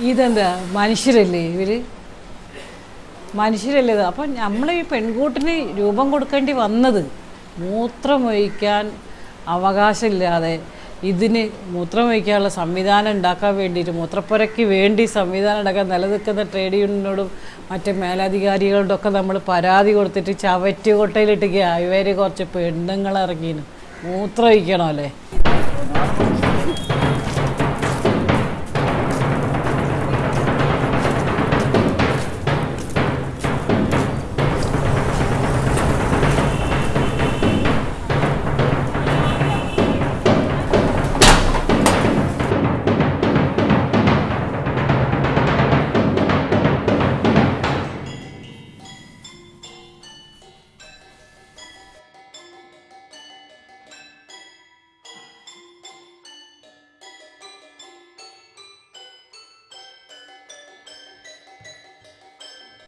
ഇതെന്താ? മനുഷ്യരല്ലേ ഇവർ? മനുഷ്യരല്ലേ അപ്പം നമ്മൾ ഈ പെൺകൂട്ടിന് രൂപം കൊടുക്കേണ്ടി വന്നത് മൂത്രമൊഴിക്കാൻ അവകാശമില്ലാതെ ഇതിന് മൂത്രമൊഴിക്കാനുള്ള സംവിധാനം ഉണ്ടാക്കാൻ വേണ്ടിയിട്ട് മൂത്രപ്പുരയ്ക്ക് വേണ്ടി സംവിധാനം ഉണ്ടാക്കാൻ നിലനിൽക്കുന്ന ട്രേഡ് യൂണിയനോടും മറ്റ് മേലധികാരികളോടും ഒക്കെ നമ്മൾ പരാതി കൊടുത്തിട്ട് ചവറ്റുകൊട്ടയിലിട്ടേക്ക് ഇവർ കുറച്ച് പെണ്ണുങ്ങൾ ഇറങ്ങിയിരുന്നു മൂത്രമൊഴിക്കണോ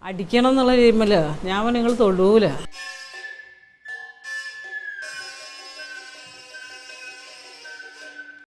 അടിക്കണം എന്നുള്ള രീതിയിൽ ഞാൻ നിങ്ങൾ തൊടൂല.